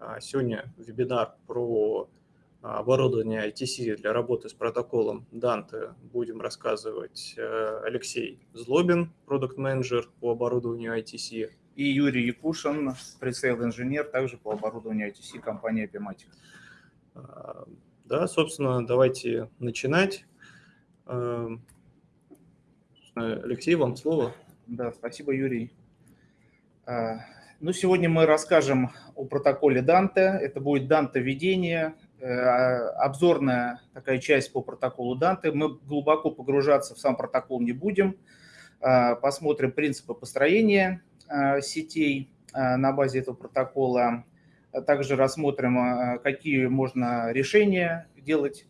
А, сегодня вебинар про оборудование ITC для работы с протоколом Dante. Будем рассказывать э, Алексей Злобин, продукт-менеджер по оборудованию ITC. И Юрий Якушин, пресейл-инженер, также по оборудованию ITC компании Epimatic. А, да, собственно, давайте начинать. Алексей, вам слово. Да, спасибо, Юрий. Ну, сегодня мы расскажем о протоколе Данте. Это будет Данте введение, э, обзорная такая часть по протоколу Данте. Мы глубоко погружаться в сам протокол не будем. А, посмотрим принципы построения а, сетей на базе этого протокола. Также рассмотрим, какие можно решения делать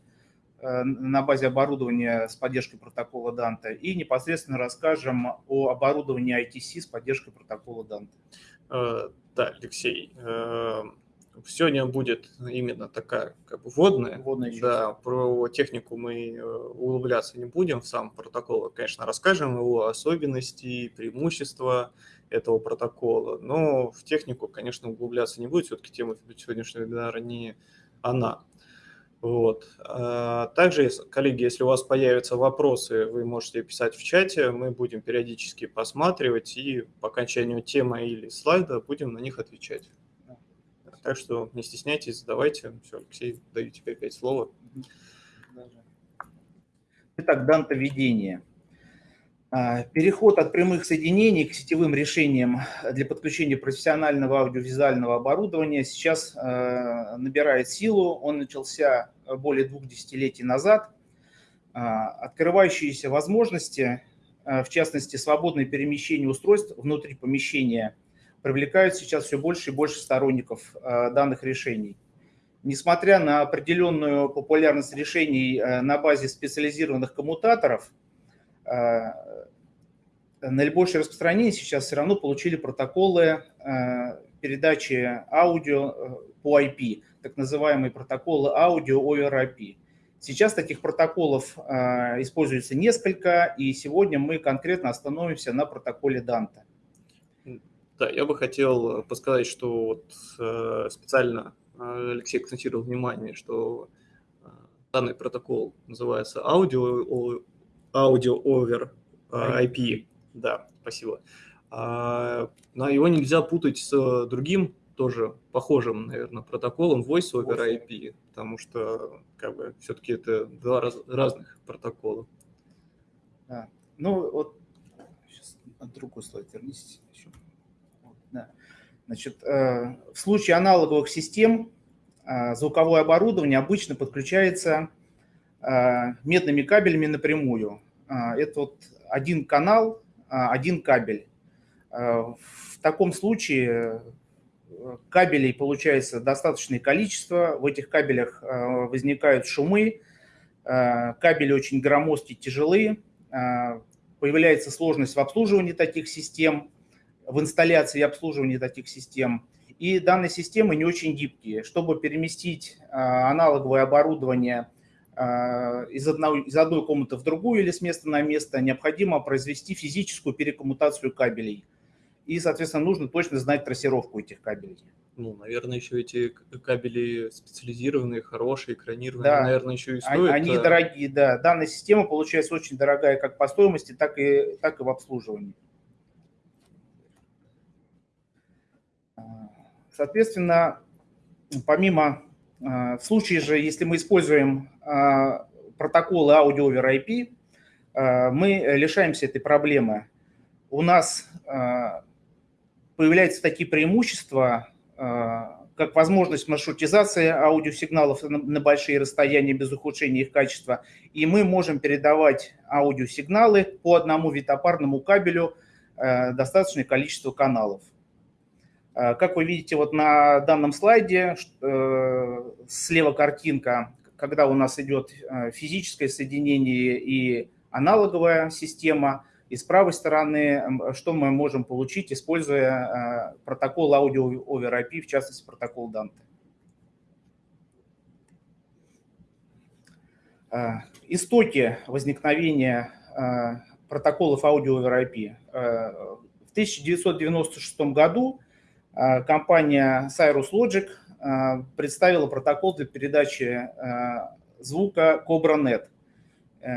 на базе оборудования с поддержкой протокола Данте и непосредственно расскажем о оборудовании ITC с поддержкой протокола Данте. Э, да, Алексей, э, сегодня будет именно такая как бы вводная. Вводная да, про технику мы э, углубляться не будем, в сам протокол, конечно, расскажем его особенности, преимущества этого протокола, но в технику, конечно, углубляться не будет, все-таки тема сегодняшнего вебинара не она. Вот. А, также, коллеги, если у вас появятся вопросы, вы можете писать в чате, мы будем периодически посматривать и по окончанию темы или слайда будем на них отвечать. Так что не стесняйтесь, задавайте. Все, Алексей, даю тебе опять слово. Итак, данто ведение. А, переход от прямых соединений к сетевым решениям для подключения профессионального аудиовизуального оборудования сейчас а, набирает силу. Он начался более двух десятилетий назад. А, открывающиеся возможности, в частности, свободное перемещение устройств внутри помещения, привлекают сейчас все больше и больше сторонников данных решений. Несмотря на определенную популярность решений на базе специализированных коммутаторов – наибольшее распространение сейчас все равно получили протоколы э, передачи аудио э, по IP, так называемые протоколы аудио over IP. Сейчас таких протоколов э, используется несколько, и сегодня мы конкретно остановимся на протоколе Dante. Да, я бы хотел подсказать, что вот специально Алексей акцентировал внимание, что данный протокол называется аудио, аудио over IP. Да, спасибо. А, его нельзя путать с другим, тоже похожим, наверное, протоколом Voice over IP, потому что как бы все-таки это два раз, разных протокола. Да. Ну вот сейчас на другой слайд вернись еще. да. Значит, э, в случае аналоговых систем э, звуковое оборудование обычно подключается э, медными кабелями напрямую. Это вот один канал а, один кабель. В таком случае э, кабелей получается достаточное количество, в этих кабелях э, возникают шумы, э, кабели очень громоздкие, тяжелые, появляется сложность в обслуживании таких систем, в инсталляции и обслуживании таких систем. И данные системы не очень гибкие. Чтобы переместить аналоговое оборудование из, одного, из одной комнаты в другую или с места на место, необходимо произвести физическую перекоммутацию кабелей. И, соответственно, нужно точно знать трассировку этих кабелей. Ну, наверное, еще эти кабели специализированные, хорошие, экранированные, да. наверное, еще и стоят. Они а дорогие, да. Данная система получается очень дорогая как по стоимости, так и, так и в обслуживании. А, соответственно, помимо в случае же, если мы используем а, протоколы Audio over IP, а, мы лишаемся этой проблемы. У нас а, появляются такие преимущества, как возможность маршрутизации аудиосигналов на большие расстояния без ухудшения их качества, и мы можем передавать аудиосигналы по одному витопарному кабелю достаточное количество каналов. Как вы видите вот на данном слайде, э, слева картинка, когда у нас идет э, физическое соединение и аналоговая система, и с правой стороны, что мы можем получить, используя э, протокол Audio over IP, в частности, протокол Dante. Э, истоки возникновения протоколов Audio over IP. В 1996 году компания Cyrus Logic представила протокол для передачи звука CobraNet.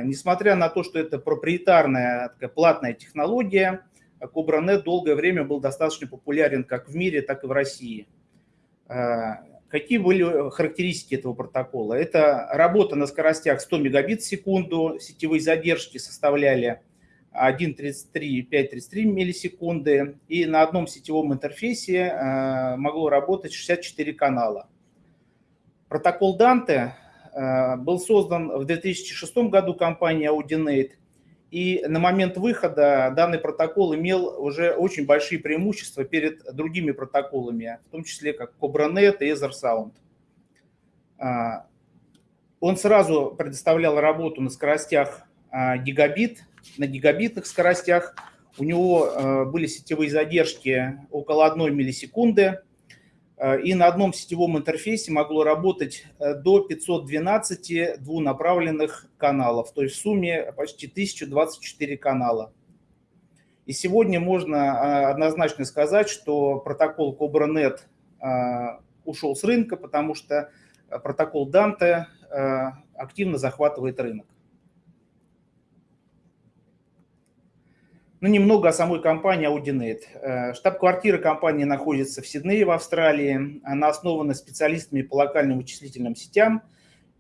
Несмотря на то, что это проприетарная такая платная технология, CobraNet долгое время был достаточно популярен как в мире, так и в России. Какие были характеристики этого протокола? Это работа на скоростях 100 мегабит в секунду, сетевые задержки составляли 1.33, 5.33 миллисекунды, и на одном сетевом интерфейсе э, могло работать 64 канала. Протокол Dante э, был создан в 2006 году компанией Audinate, и на момент выхода данный протокол имел уже очень большие преимущества перед другими протоколами, в том числе как CobraNet и EtherSound. А, он сразу предоставлял работу на скоростях гигабит, на гигабитных скоростях. У него а, были сетевые задержки около 1 миллисекунды, Э, и на одном сетевом интерфейсе могло работать э, до 512 двунаправленных каналов, то есть в сумме почти 1024 канала. И сегодня можно э, однозначно сказать, что протокол CobraNet ушел с рынка, потому что протокол Dante активно захватывает рынок. Ну, немного о самой компании Audinet. Э, штаб-квартира компании находится в Сиднее, в Австралии. Она основана специалистами по локальным вычислительным сетям.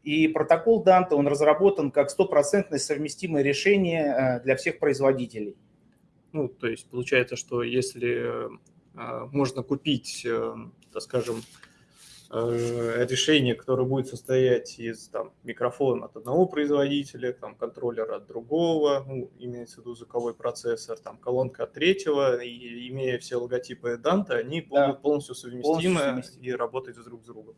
И протокол Dante, он разработан как стопроцентное совместимое решение э, для всех производителей. Ну, то есть получается, что если э, можно купить, так скажем, решение, которое будет состоять из там, микрофона от одного производителя, там, контроллера от другого, ну, имеется в виду звуковой процессор, там, колонка от третьего, и имея все логотипы Dante, они да. будут полностью совместимы, полностью и работать друг с другом.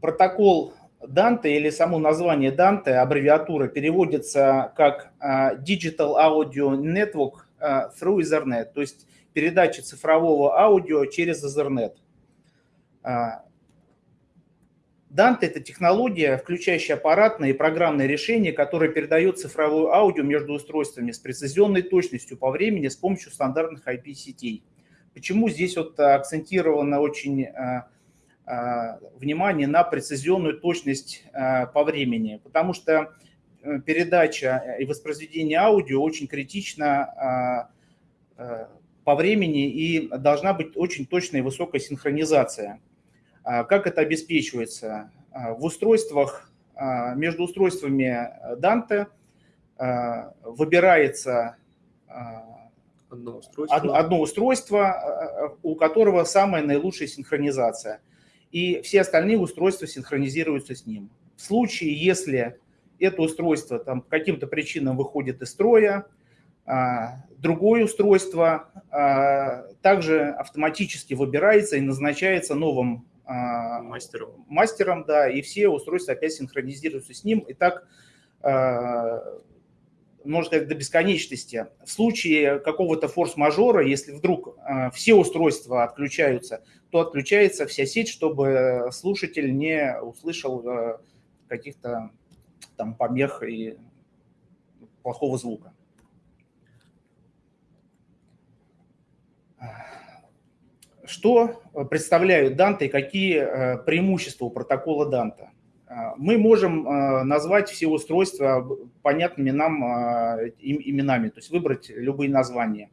Протокол Dante или само название Dante, аббревиатура, переводится как а, Digital Audio Network а, through Ethernet, то есть передача цифрового аудио через Ethernet. А, Dante – это технология, включающая аппаратное и программное решение, которое передает цифровое аудио между устройствами с прецизионной точностью по времени с помощью стандартных IP-сетей. Почему здесь вот акцентировано очень а, а, внимание на прецизионную точность по времени? Потому что э, передача и воспроизведение аудио очень критично по времени и должна быть очень точная и высокая синхронизация. А, как это обеспечивается? А, в устройствах, а, между устройствами Dante выбирается одно устройство. одно устройство, у которого самая наилучшая синхронизация. И все остальные устройства синхронизируются с ним. В случае, если это устройство там, по каким-то причинам выходит из строя, другое устройство также автоматически выбирается и назначается новым мастером. мастером, да, и все устройства опять синхронизируются с ним, и так, а, можно сказать, до бесконечности. В случае какого-то форс-мажора, если вдруг а, все устройства отключаются, то отключается вся сеть, чтобы слушатель не услышал каких-то там помех и плохого звука. Что э, представляют Данте и какие э, преимущества у протокола Данта? Э, мы можем назвать все устройства понятными нам именами, то есть выбрать любые названия.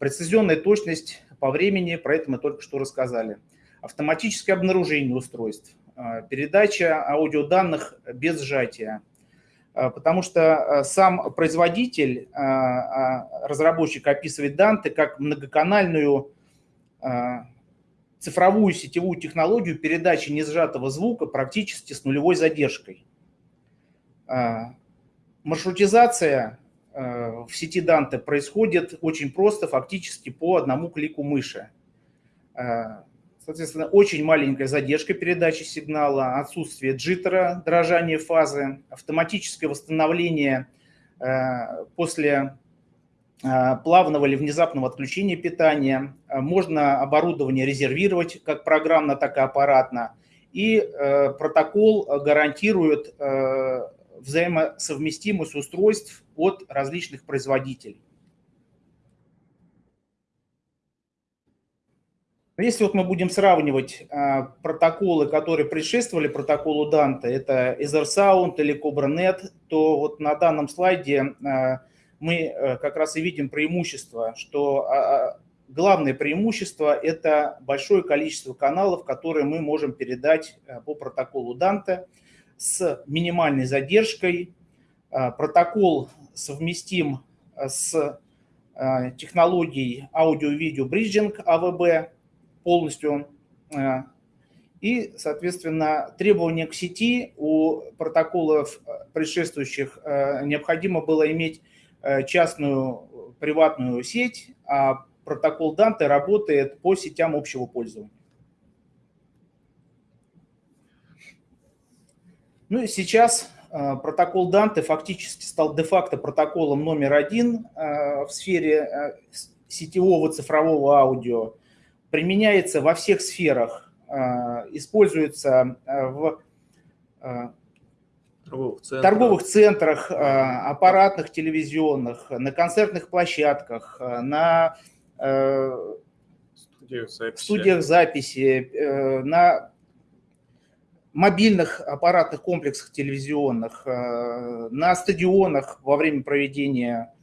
Прецизионная точность по времени, про это мы только что рассказали. Автоматическое обнаружение устройств, передача аудиоданных без сжатия, потому что сам производитель, разработчик описывает Данте как многоканальную а, цифровую сетевую технологию передачи несжатого звука практически с нулевой задержкой. А, маршрутизация а, в сети Dante происходит очень просто, фактически по одному клику мыши. Соответственно, очень маленькая задержка передачи сигнала, отсутствие джиттера, дрожание фазы, автоматическое восстановление после Э, плавного или внезапного отключения питания. Э, можно оборудование резервировать как программно, так и аппаратно. И э, протокол гарантирует взаимосовместимость устройств от различных производителей. Если вот мы будем сравнивать а, протоколы, которые предшествовали протоколу Данте, это EtherSound или CobraNet, то вот на данном слайде а, мы а, как раз и видим преимущество, что а, главное преимущество – это большое количество каналов, которые мы можем передать а, по протоколу Данте с минимальной задержкой. А, протокол совместим с а, технологией аудио-видео бриджинг АВБ, полностью. Э, и, соответственно, требования к сети у протоколов э, предшествующих э, необходимо было иметь частную приватную сеть, а протокол Данте работает по сетям общего пользования. Ну и сейчас протокол Данте фактически стал де-факто протоколом номер один в сфере сетевого цифрового аудио применяется во всех сферах, используется в торговых центрах, торговых центрах аппаратных, телевизионных, на концертных площадках, на студиях записи, студиях записи э, на мобильных аппаратных комплексах телевизионных, на стадионах во время проведения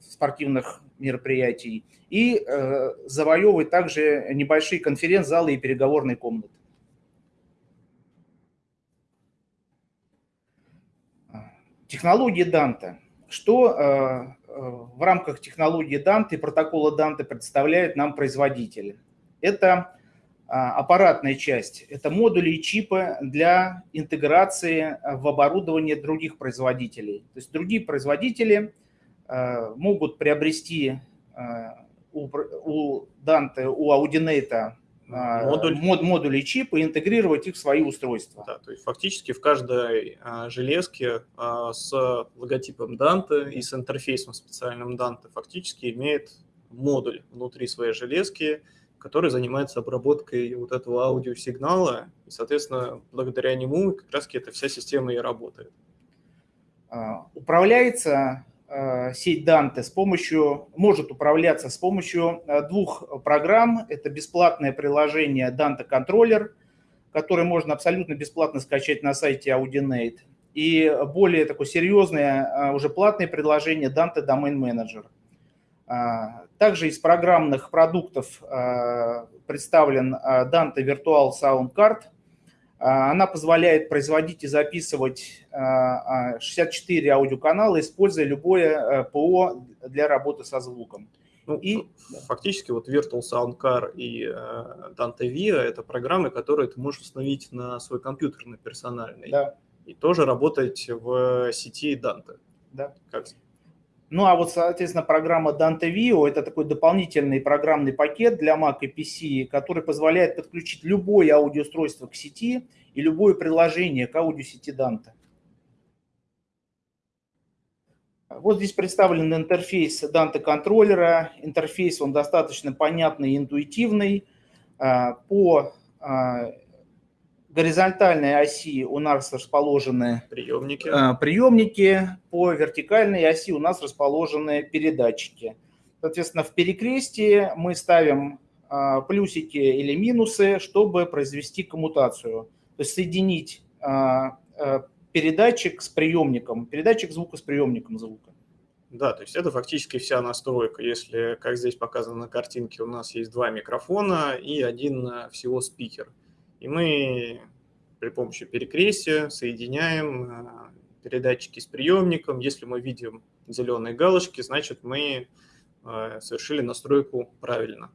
спортивных мероприятий и э, завоевывать также небольшие конференц-залы и переговорные комнаты. Технологии Данте. Что э, э, в рамках технологии Данте и протокола Данте представляет нам производитель? Это аппаратная часть, это модули и чипы для интеграции в оборудование других производителей. То есть другие производители могут приобрести у, у Dante, у Audinate Модуль. мод, модули чипа и интегрировать их в свои устройства. Да, то есть фактически в каждой а, железке а, с логотипом Dante и с интерфейсом специальным Dante фактически имеет модуль внутри своей железки, который занимается обработкой вот этого аудиосигнала, и, соответственно, благодаря нему как раз эта вся система и работает. А, управляется сеть Dante с помощью, может управляться с помощью э, двух программ. Это бесплатное приложение Dante Controller, которое можно абсолютно бесплатно скачать на сайте Audinate. И более такое серьезное, э, уже платное приложение Dante Domain Manager. Также из программных продуктов представлен Dante Virtual Sound Card – она позволяет производить и записывать 64 а, аудиоканала, используя любое э, ПО для работы со звуком. Ну, и, фактически вот Virtual Sound Car и э, Dante Via – это программы, которые ты можешь установить на свой компьютер, на персональный. Да. И тоже работать в сети Dante. Да. Как? Ну, а вот, соответственно, программа Dante Vio – это такой дополнительный программный пакет для Mac и PC, который позволяет подключить любое аудиоустройство к сети и любое приложение к аудиосети Dante. Вот здесь представлен интерфейс Dante контроллера. Интерфейс, он достаточно понятный и интуитивный. А, по а, горизонтальной оси у нас расположены приемники. Э, приемники, по вертикальной оси у нас расположены передатчики. Соответственно, в перекрестии мы ставим э, плюсики или минусы, чтобы произвести коммутацию. То есть соединить э, передатчик с приемником, передатчик звука с приемником звука. Да, то есть это фактически вся настройка. Если, как здесь показано на картинке, у нас есть два микрофона и один всего спикер – и мы при помощи перекрестия соединяем э, передатчики с приемником. Если мы видим зеленые галочки, значит мы э, совершили настройку правильно.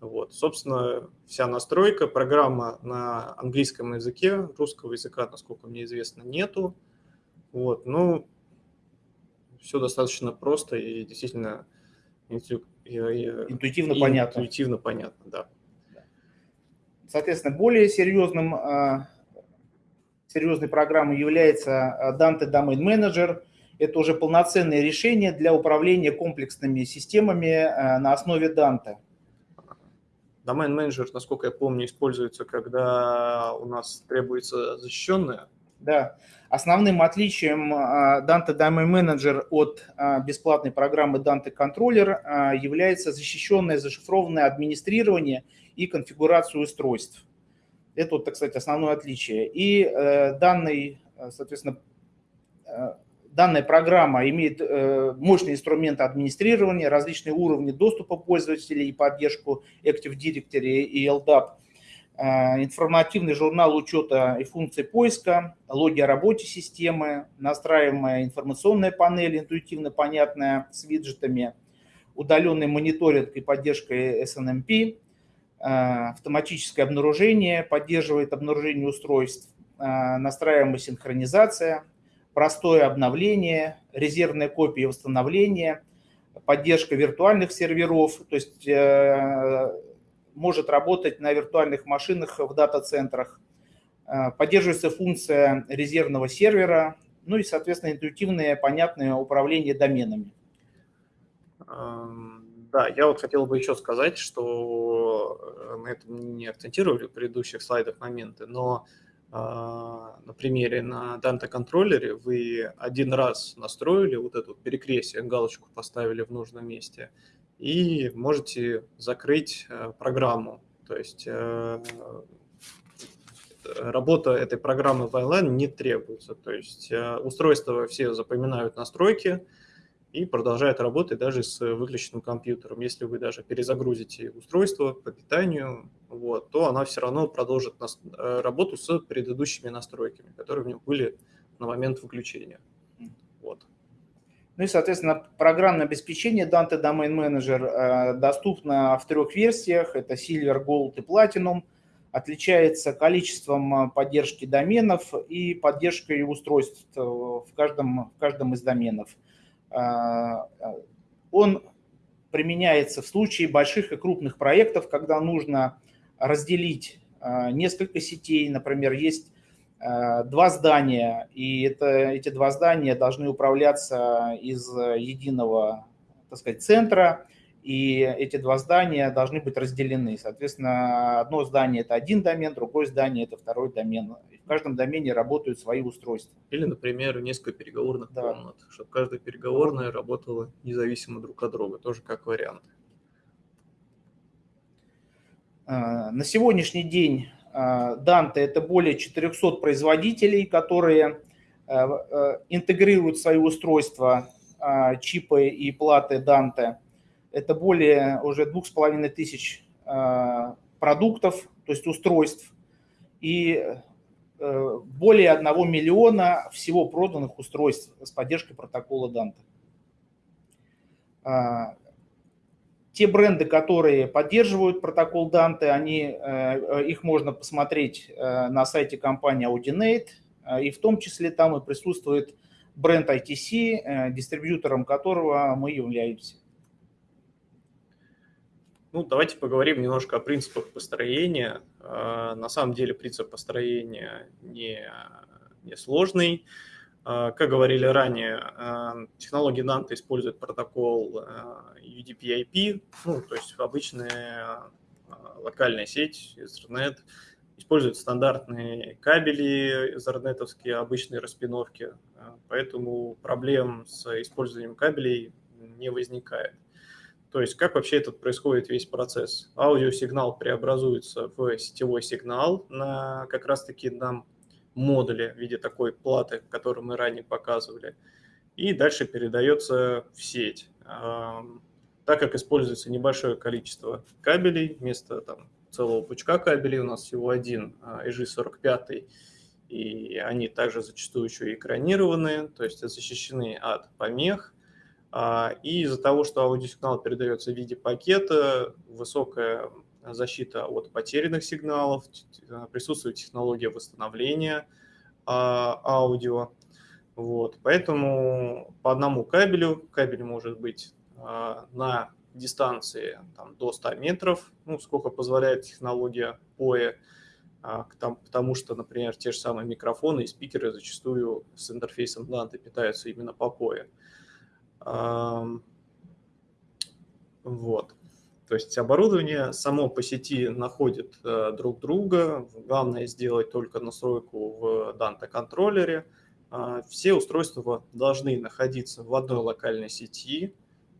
Вот, собственно, вся настройка, программа на английском языке, русского языка, насколько мне известно, нету. Вот, ну, все достаточно просто и действительно интуитивно понятно. Интуитивно понятно, да. Соответственно, более серьезным, а, серьезной программой является а, Dante Domain Manager. Это уже полноценное решение для управления комплексными системами а, на основе Dante. Domain Manager, насколько я помню, используется, когда у нас требуется защищенная Да. Основным отличием Dante Domain Manager от бесплатной программы Dante Controller является защищенное зашифрованное администрирование и конфигурацию устройств. Это, вот, так сказать, основное отличие. И э, данный, соответственно, э, данная программа имеет э, мощные инструменты администрирования, различные уровни доступа пользователей и поддержку Active Directory и LDAP – Э, информативный журнал учета и функций поиска, логи о работе системы, настраиваемая информационная панель, интуитивно понятная, с виджетами, удаленный мониторинг и поддержка SNMP, э, автоматическое обнаружение, поддерживает обнаружение устройств, э, настраиваемая синхронизация, простое обновление, резервная копия восстановления, поддержка виртуальных серверов, то есть может работать на виртуальных машинах в дата-центрах. Э, поддерживается функция резервного сервера, ну и, соответственно, интуитивное, понятное управление доменами. Да, я вот хотел бы еще сказать, что э, мы это не акцентировали в предыдущих слайдах моменты, но э, на примере на Dante контроллере вы один раз настроили вот эту перекрестие, галочку поставили в нужном месте – и можете закрыть э, программу. То есть э, работа этой программы в Island не требуется. То есть э, устройства все запоминают настройки и продолжают работать даже с выключенным компьютером. Если вы даже перезагрузите устройство по питанию, вот, то она все равно продолжит работу с предыдущими настройками, которые у нее были на момент выключения. Вот. Ну и, соответственно, программное обеспечение Dante Domain Manager э, доступно в трех версиях. Это Silver, Gold и Platinum. Отличается количеством э, поддержки доменов и поддержкой устройств э, в каждом, в каждом из доменов. Он применяется в случае больших и крупных проектов, когда нужно разделить несколько сетей. Например, есть Э, два здания, и это, эти два здания должны управляться из единого, так сказать, центра, и эти два здания должны быть разделены. Соответственно, одно здание – это один домен, другое здание – это второй домен. И в каждом домене работают свои устройства. Или, например, несколько переговорных да. комнат, чтобы каждая переговорная работала независимо друг от друга, тоже как вариант. Э, на сегодняшний день Dante – это более 400 производителей, которые э, интегрируют в свои устройства а, чипы и платы Dante. Это более уже двух с половиной тысяч а, продуктов, то есть устройств, и э, более одного миллиона всего проданных устройств с поддержкой протокола Dante. А, те бренды, которые поддерживают протокол Dante, они, э, э, их можно посмотреть э, на сайте компании Audinate, и в том числе там и присутствует бренд ITC, дистрибьютором которого мы являемся. Ну, давайте поговорим немножко о принципах построения. На самом деле принцип построения не, не сложный. А, как говорили ранее, а, технология Dante использует протокол UDP-IP, ну, то есть обычная локальная сеть, Ethernet, использует стандартные кабели эзернетовские, обычные распиновки, поэтому проблем с использованием кабелей не возникает. То есть как вообще этот происходит весь процесс? Аудиосигнал преобразуется в сетевой сигнал на как раз-таки нам модуле в виде такой платы, которую мы ранее показывали, и дальше передается в сеть. Так как используется небольшое количество кабелей, вместо там, целого пучка кабелей у нас всего один EG45, и они также зачастую еще и экранированные, то есть защищены от помех. А, и из-за того, что аудиосигнал передается в виде пакета, высокая защита от потерянных сигналов, присутствует технология восстановления а, аудио. Вот, поэтому по одному кабелю, кабель может быть а, на дистанции там, до 100 метров, ну, сколько позволяет технология POE, потому что, например, те же самые микрофоны и спикеры зачастую с интерфейсом Dante питаются именно по POE. Вот. То есть оборудование само по сети находит э, друг друга. Главное сделать только настройку в Dante контроллере. Э, все устройства должны находиться в одной локальной сети.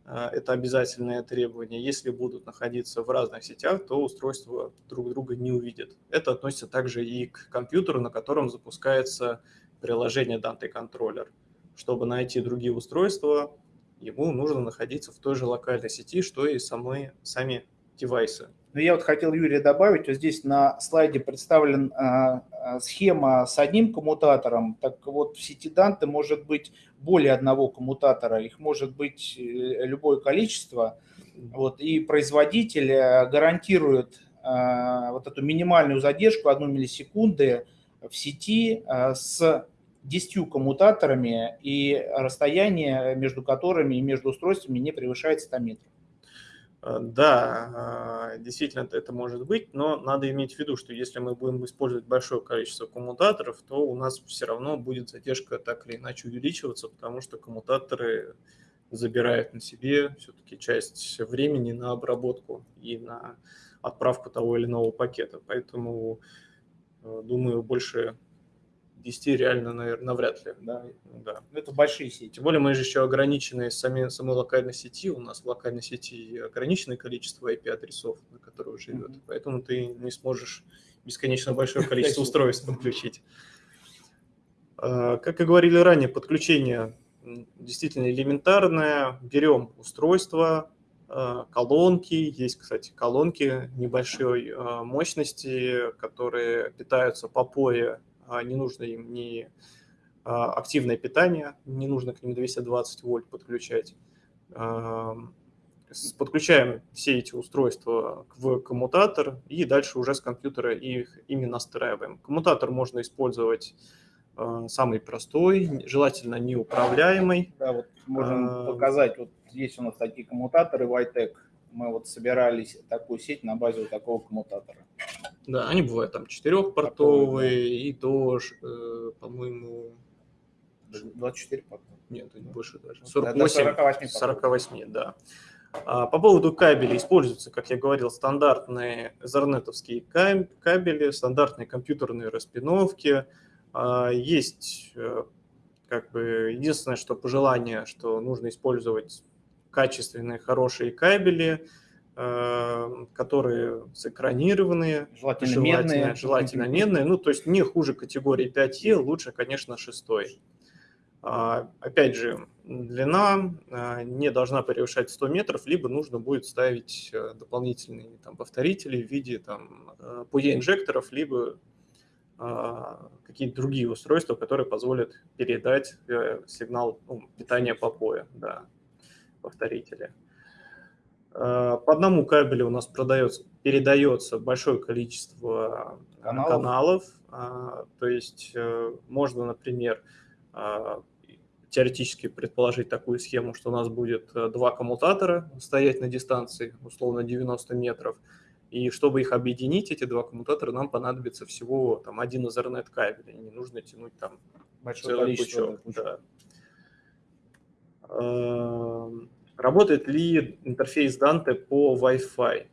Э, это обязательное требование. Если будут находиться в разных сетях, то устройства друг друга не увидят. Это относится также и к компьютеру, на котором запускается приложение Dante контроллер. Чтобы найти другие устройства, ему нужно находиться в той же локальной сети, что и самые, сами девайсы. Ну, я вот хотел, Юрий, добавить, вот здесь на слайде представлена а, схема с одним коммутатором. Так вот, в сети Dante может быть более одного коммутатора, их может быть э, любое количество. Вот, и производитель э, гарантирует а, вот эту минимальную задержку, одну миллисекунды в сети а, с 10 коммутаторами, и расстояние между которыми и между устройствами не превышает 100 метров. Э, да, э, действительно это может быть, но надо иметь в виду, что если мы будем использовать большое количество коммутаторов, то у нас все равно будет задержка так или иначе увеличиваться, потому что коммутаторы забирают на себе все-таки часть времени на обработку и на отправку того или иного пакета. Поэтому, э, думаю, больше 10 реально, наверное, навряд ли. Да, да. Это большие сети. Тем более мы же еще ограничены сами, самой локальной сети. У нас в локальной сети ограниченное количество IP-адресов, на которые живет. Mm-hmm. Поэтому ты не сможешь бесконечно большое количество устройств подключить. А, как и говорили ранее, подключение действительно элементарное. Берем устройство, а, колонки. Есть, кстати, колонки небольшой а, мощности, которые питаются по а, не нужно им ни а, активное питание, не нужно к ним 220 вольт подключать. Подключаем все эти устройства в коммутатор и дальше уже с компьютера их ими настраиваем. Коммутатор можно использовать а, самый простой, желательно неуправляемый. Да, вот можем а, показать, вот есть у нас такие коммутаторы Vitec. Мы вот собирались такую сеть на базе вот такого коммутатора. Да, они бывают там четырехпортовые и до, э, по-моему... 24 порта. Нет, ну, больше даже. 48, 48, 48 да. А, по поводу кабелей используются, как я говорил, стандартные зарнетовские кабели, стандартные компьютерные распиновки. А, есть э, как бы единственное, что пожелание, что нужно использовать качественные, хорошие кабели, которые сэкранированные, желательно, желательно медные. Желательно медные, ну, то есть не хуже категории 5Е, лучше, конечно, 6. А, опять же, длина а, не должна превышать 100 метров, либо нужно будет ставить э, дополнительные там, повторители в виде там, PUE-инжекторов, э, либо а, какие-то другие устройства, которые позволят передать э, сигнал ну, питания по POE, да, повторители. Э, по одному кабелю у нас продается, передается большое количество э, каналов. каналов. А, то есть э, можно, например, теоретически предположить такую схему, что у нас будет два коммутатора стоять на дистанции, условно 90 метров, и чтобы их объединить, эти два коммутатора, нам понадобится всего там, один Ethernet кабель, не нужно тянуть там большое количество. Пучок. Да. Работает ли интерфейс Dante по Wi-Fi?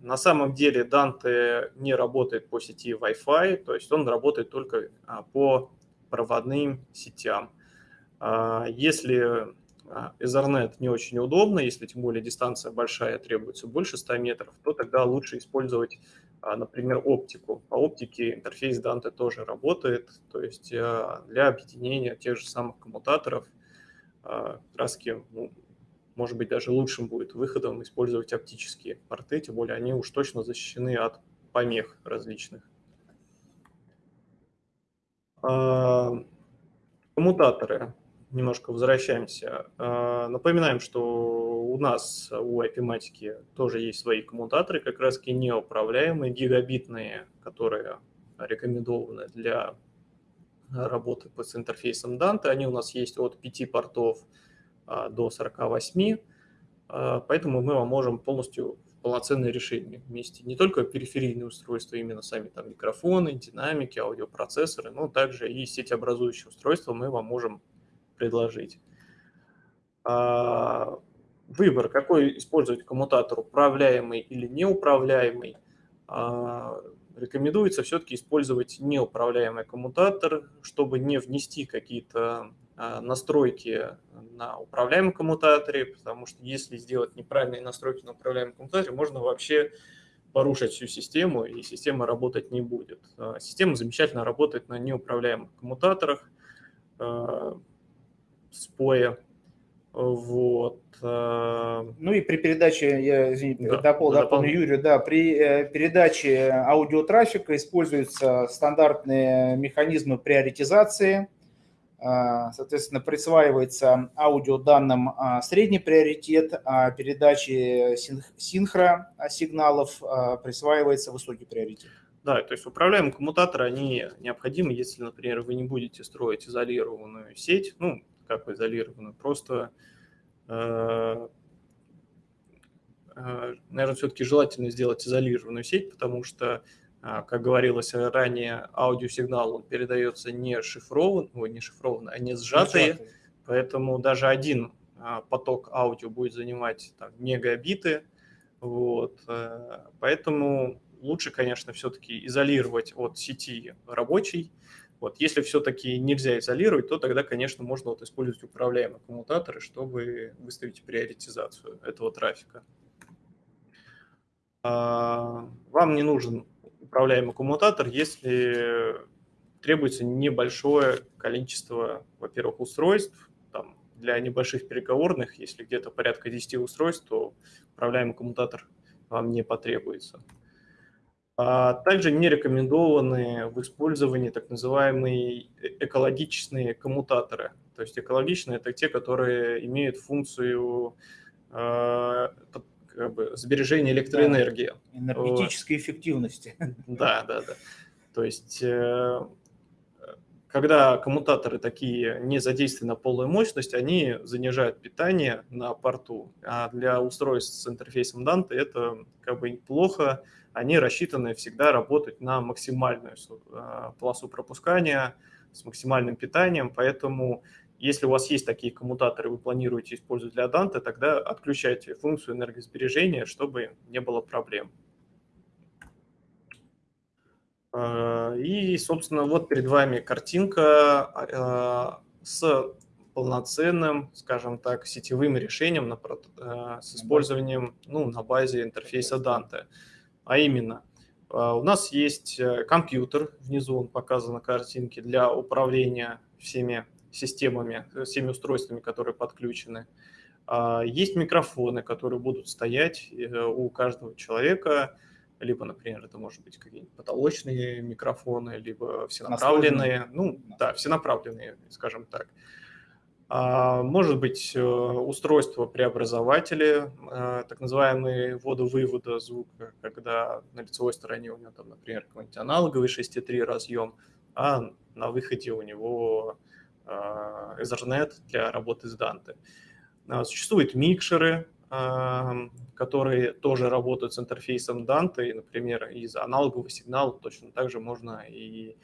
На самом деле Dante не работает по сети Wi-Fi, то есть он работает только а, по проводным сетям. А, если а, Ethernet не очень удобно, если тем более дистанция большая, требуется больше 100 метров, то тогда лучше использовать, например, оптику. По оптике интерфейс Dante тоже работает, то есть для объединения тех же самых коммутаторов а, краски, ну, может быть, даже лучшим будет выходом использовать оптические порты, тем более они уж точно защищены от помех различных. А, коммутаторы. Немножко возвращаемся. А, напоминаем, что у нас у IP-матики тоже есть свои коммутаторы, как раз неуправляемые, гигабитные, которые рекомендованы для работы с интерфейсом Dante. Они у нас есть от 5 портов а, до 48, а, поэтому мы вам можем полностью полноценное решение вместе. Не только периферийные устройства, именно сами там микрофоны, динамики, аудиопроцессоры, но также и сетеобразующие устройства мы вам можем предложить. А, выбор, какой использовать коммутатор, управляемый или неуправляемый, рекомендуется все-таки использовать неуправляемый коммутатор, чтобы не внести какие-то настройки на управляемом коммутаторе, потому что если сделать неправильные настройки на управляемом коммутаторе, можно вообще порушить всю систему, и система работать не будет. Система замечательно работает на неуправляемых коммутаторах, споя, вот. Э, ну и при передаче, я извините, да, допол, да, дополню Юрию, да, при э, передаче аудиотрафика используются стандартные механизмы приоритизации. Э, соответственно, присваивается аудиоданным средний приоритет, а передаче синхро сигналов присваивается высокий приоритет. Да, то есть управляемые коммутаторы, они необходимы, если, например, вы не будете строить изолированную сеть, ну, как изолированную, просто Э, э, наверное, все-таки желательно сделать изолированную сеть, потому что, э, как говорилось ранее, аудиосигнал он передается не шифрован, ой, не шифрован, а не сжатый, сжатый. поэтому даже один поток аудио будет занимать там, мегабиты, вот, поэтому лучше, конечно, все-таки изолировать от сети рабочий, вот. Если все-таки нельзя изолировать, то тогда, конечно, можно вот использовать управляемые коммутаторы, чтобы выставить приоритизацию этого трафика. А, вам не нужен управляемый коммутатор, если требуется небольшое количество, во-первых, устройств. Там, для небольших переговорных, если где-то порядка 10 устройств, то управляемый коммутатор вам не потребуется. А также не рекомендованы в использовании так называемые э, экологичные коммутаторы. То есть экологичные – это те, которые имеют функцию э, как бы, сбережения электроэнергии. Да, энергетической вот. эффективности. Да, да, да. То есть э, когда коммутаторы такие не задействованы на полную мощность, они занижают питание на порту. А для устройств с интерфейсом Dante это как бы неплохо, они рассчитаны всегда работать на максимальную а, полосу пропускания с максимальным питанием, поэтому если у вас есть такие коммутаторы, вы планируете использовать для Dante, тогда отключайте функцию энергосбережения, чтобы не было проблем. А, и, собственно, вот перед вами картинка а, с полноценным, скажем так, сетевым решением на, с использованием ну, на базе интерфейса Dante. А именно, а, у нас есть э, компьютер, внизу он показан на картинке, для управления всеми системами, э, всеми устройствами, которые подключены. А, есть микрофоны, которые будут стоять э, у каждого человека, либо, например, это может быть какие-нибудь потолочные микрофоны, либо всенаправленные, ну да, всенаправленные, скажем так. А, может быть э, устройство преобразователи, э, так называемые ввода-вывода звука, когда на лицевой стороне у него там, например, какой-нибудь аналоговый 6.3 разъем, а на выходе у него э, Ethernet для работы с Dante. А, существуют микшеры, которые тоже работают с интерфейсом Dante, и, например, из аналогового сигнала точно так же можно и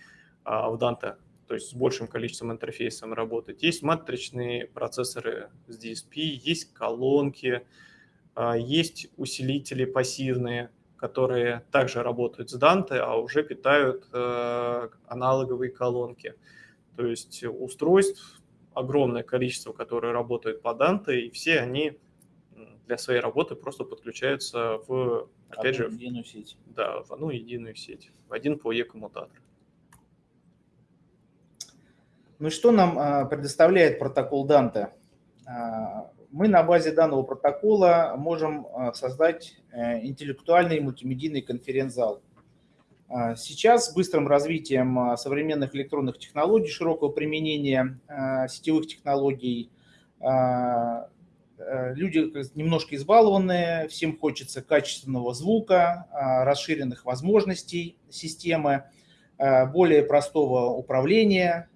а, в Dante то есть с большим количеством интерфейсов работать. Есть матричные процессоры с DSP, есть колонки, а, есть усилители пассивные, которые также работают с Dante, а уже питают э, аналоговые колонки. То есть устройств огромное количество, которые работают по Dante, и все они для своей работы просто подключаются в, опять одну же, единую сеть. Да, в одну единую сеть, в один PoE коммутатор. Ну что нам а, предоставляет протокол Данте? А, мы на базе данного протокола можем а, создать э, интеллектуальный мультимедийный конференц-зал. Сейчас с быстрым развитием современных электронных технологий, широкого применения сетевых технологий, э, люди немножко избалованные, всем хочется качественного звука, расширенных возможностей системы, более простого управления,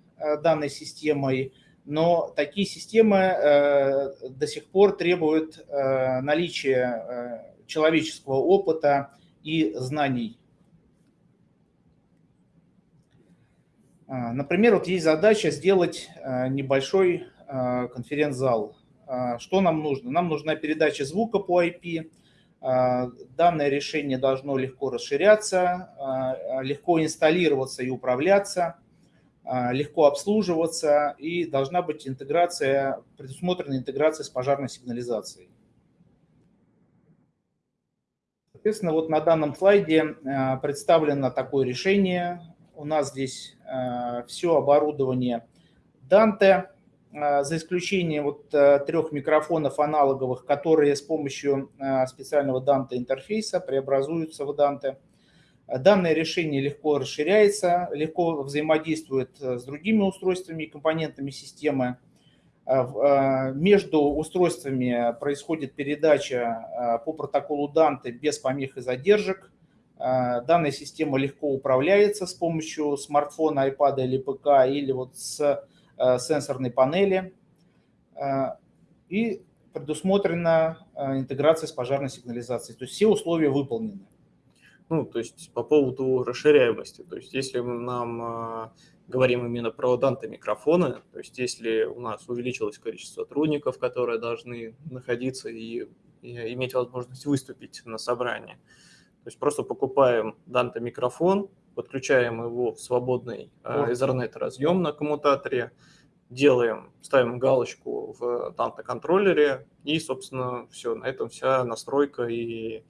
данной системой, но такие системы э, до сих пор требуют э, наличия человеческого опыта и знаний. Например, вот есть задача сделать небольшой конференц-зал. Что нам нужно? Нам нужна передача звука по IP. Данное решение должно легко расширяться, легко инсталлироваться и управляться, легко обслуживаться и должна быть интеграция, предусмотрена интеграция с пожарной сигнализацией. Соответственно, вот на данном слайде представлено такое решение. У нас здесь все оборудование Dante, а, за исключением вот трех микрофонов аналоговых, которые с помощью специального Dante интерфейса преобразуются в Dante. Данное решение легко расширяется, легко взаимодействует э, с другими устройствами и компонентами системы. Между устройствами происходит передача по протоколу Dante без помех и задержек. Данная система легко управляется с помощью смартфона, iPad или ПК, или вот с Э, сенсорной панели э, и предусмотрена э, интеграция с пожарной сигнализацией. То есть все условия выполнены. Ну, то есть по поводу расширяемости, то есть если мы нам говорим именно про данты микрофоны, то есть если у нас увеличилось количество сотрудников, которые должны находиться и, и иметь возможность выступить на собрании, то есть просто покупаем данты микрофон, подключаем его в свободный э, Ethernet разъем на коммутаторе, делаем, ставим галочку в Dante-контроллере, и, собственно, все, на этом вся настройка и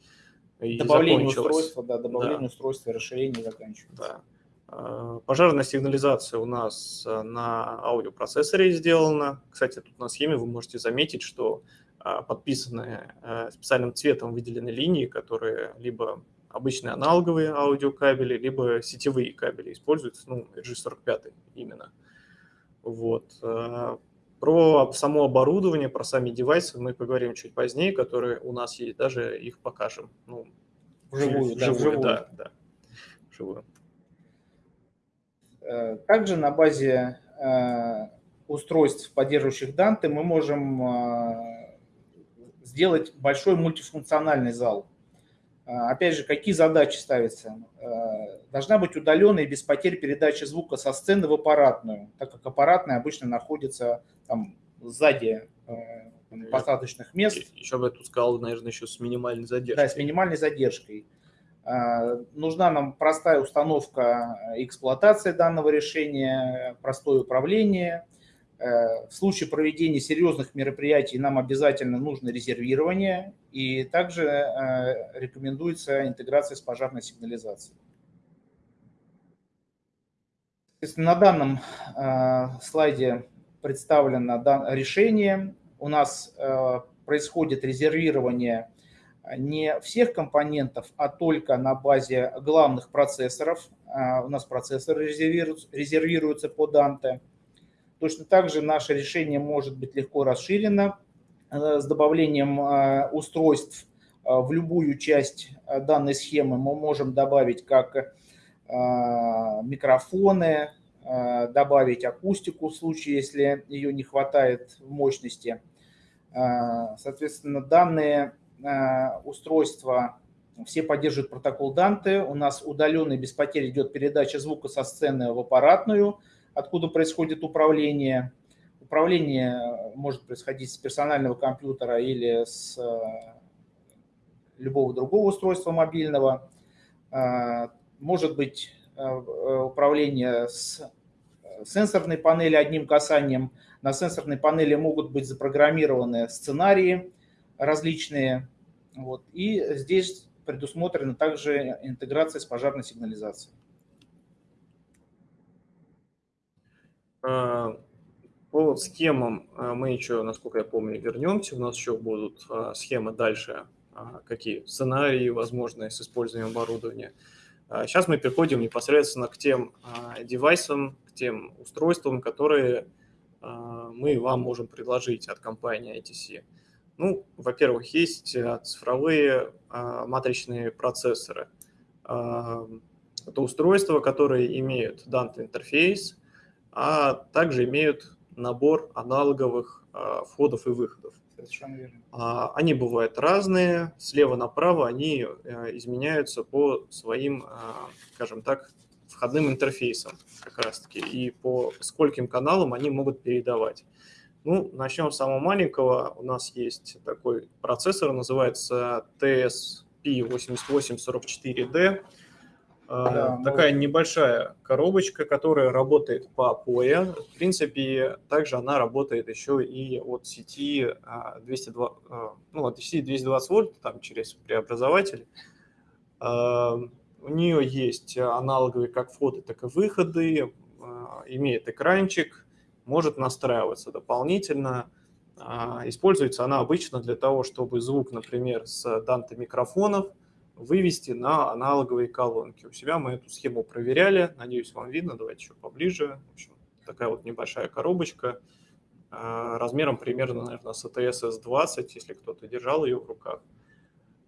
Добавление устройства, да, добавление да. устройства, расширение заканчивается. Да. Э, пожарная сигнализация у нас э, на аудиопроцессоре сделана. Кстати, тут на схеме вы можете заметить, что подписаны специальным цветом выделены линии, которые либо обычные аналоговые аудиокабели, либо сетевые кабели используются, ну, RG45 именно. Вот. Э, про само оборудование, про сами девайсы мы поговорим чуть позднее, которые у нас есть, даже их покажем. Ну, вживую, да, вживую. Да, да, вживую. Э, также на базе э, устройств, поддерживающих Dante, мы можем сделать большой мультифункциональный зал – опять же, какие задачи ставятся? А, должна быть удаленная и без потерь передача звука со сцены в аппаратную, так как аппаратная обычно находится там сзади а, посадочных мест. Еще бы я тут сказал, наверное, еще с минимальной задержкой. Да, с минимальной задержкой. Нужна нам простая установка эксплуатации данного решения, простое управление – в случае проведения серьезных мероприятий нам обязательно нужно резервирование и также э, рекомендуется интеграция с пожарной сигнализацией. На данном э, слайде представлено решение. У нас происходит резервирование не всех компонентов, а только на базе главных процессоров. У нас процессоры резервируются по Dante. Точно так же наше решение может быть легко расширено э, с добавлением э, устройств э, в любую часть данной схемы. Мы можем добавить как микрофоны, добавить акустику в случае, если ее не хватает в мощности. Соответственно, данные устройства все поддерживают протокол Dante. У нас удаленный без потерь идет передача звука со сцены в аппаратную – откуда происходит управление. Управление может происходить с персонального компьютера или с э, любого другого устройства мобильного. Э, может быть э, управление с сенсорной панели одним касанием. На сенсорной панели могут быть запрограммированы сценарии различные. Вот. И здесь предусмотрена также интеграция с пожарной сигнализацией. По схемам а, мы еще, насколько я помню, вернемся. У нас еще будут а, схемы дальше, какие сценарии возможные с использованием оборудования. Сейчас мы переходим непосредственно к тем девайсам, к тем устройствам, которые мы вам можем предложить от компании ITC. Ну, во-первых, есть цифровые матричные процессоры. Это устройства, которые имеют Dante интерфейс, а также имеют набор аналоговых а, входов и выходов. А, они бывают разные, слева направо они э, изменяются по своим, а, скажем так, входным интерфейсам как раз-таки, и по скольким каналам они могут передавать. Ну, начнем с самого маленького. У нас есть такой процессор, называется TSP8844D. А, да, Такая мы... небольшая коробочка, которая работает по PoE. В принципе, также она работает еще и от сети 202, а, ну, от сети 220 вольт, там через преобразователь. А, у нее есть аналоговые как входы, так и выходы, имеет экранчик, может настраиваться дополнительно. Используется она обычно для того, чтобы звук, например, с данты микрофонов – вывести на аналоговые колонки. У себя мы эту схему проверяли, надеюсь, вам видно, давайте еще поближе. В общем, такая вот небольшая коробочка, а, размером примерно, наверное, с ATS S20, если кто-то держал ее в руках.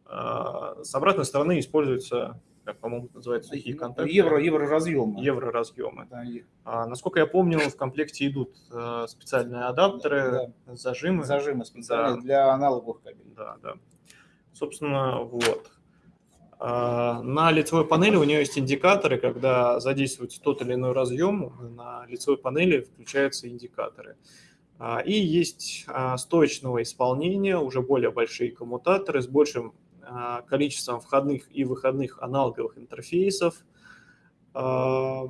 А, с обратной стороны используется, как, по-моему, называется, сухие контакты. Евро, евроразъемы. Евроразъемы. Да. А, насколько я помню, в комплекте идут а, специальные адаптеры, да. зажимы. Зажимы специальные да. для аналоговых кабелей. Да, да. Собственно, вот. А, на лицевой панели у нее есть индикаторы, когда задействуется тот или иной разъем, на лицевой панели включаются индикаторы. А, и есть а, стоечного исполнения, уже более большие коммутаторы с большим количеством входных и выходных аналоговых интерфейсов, также